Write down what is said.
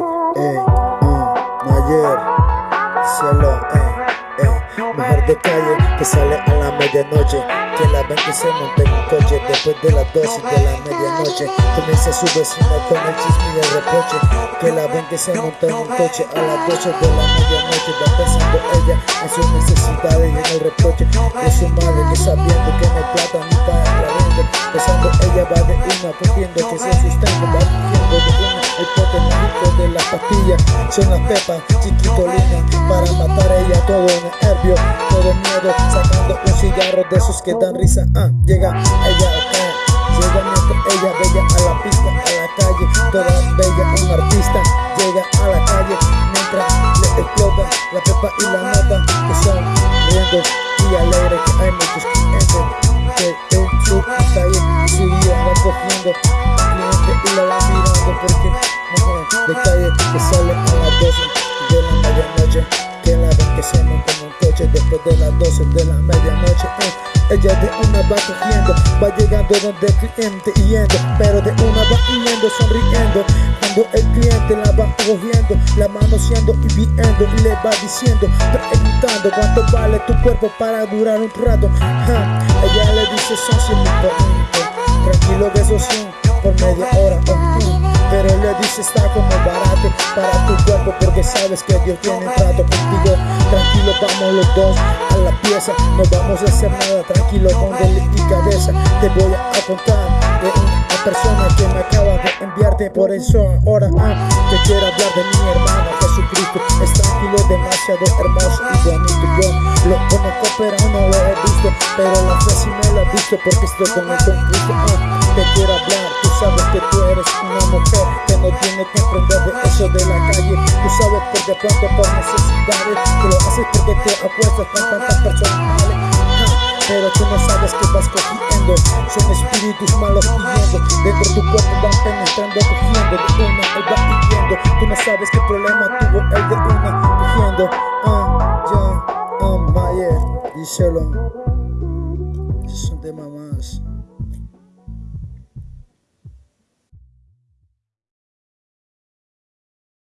eh, mm, Mayer, cielo, eh, eh, mujer de calle que sale a la medianoche, que la ven que se monta en un coche después de las 12 de la medianoche, comienza su vecina con el chisme y el reproche, que la ven que se monta en un coche a las 12 de la medianoche, va pensando ella en sus necesidades y en el reproche de su madre que sabiendo que no plata ni para la vende, pensando ella va de una, cogiendo que se sustenta, va de una, el pote son las pepas chiquito para matar a ella todo nervio, todo miedo, sacando un cigarro de esos que dan risa. Ah, llega ella acá, llega mientras ella bella a la pista, a la calle, toda bella, un artista llega a la calle mientras le explota la pepa y la nota que son riendo y alegre que hay muchos clientes que en su calle su día va cogiendo cliente y la mirando porque mujer después de las 12 de la medianoche. Eh. Ella de una va cogiendo, va llegando donde el cliente yendo, pero de una va yendo sonriendo. Cuando el cliente la va cogiendo, la manoseando y viendo y le va diciendo, preguntando cuánto vale tu cuerpo para durar un rato. Ella le dice son 100 mil tranquilo que esos 100 por media hora. Dice está como barato para tu cuerpo porque sabes que Dios tiene trato contigo. Tranquilo vamos los dos a la pieza. No vamos a hacer nada tranquilo con delicadeza. Te voy a contar de una persona que me acaba de enviarte. Por eso ahora ah, te quiero hablar de mi hermano Jesucristo. Es tranquilo, demasiado hermoso y bonito. Yo lo conozco pero no lo he visto. Pero la fe sí me la he visto porque estoy con el Cristo. Ah, Te quiero hablar, sabes que tú eres una mujer Que no tiene que aprender de eso de la calle. Tú sabes que de pronto por necesidades Que lo haces porque te apuestas con tantas personas. Pero tú no sabes que vas cogiendo Son espíritus malos pidiendo Dentro de tu cuerpo van penetrando, cogiendo De una, él va pidiendo. Tú no sabes qué problema tuvo el de una Cogiendo, ah, ya, ah, Mayer Díselo. Son de mamás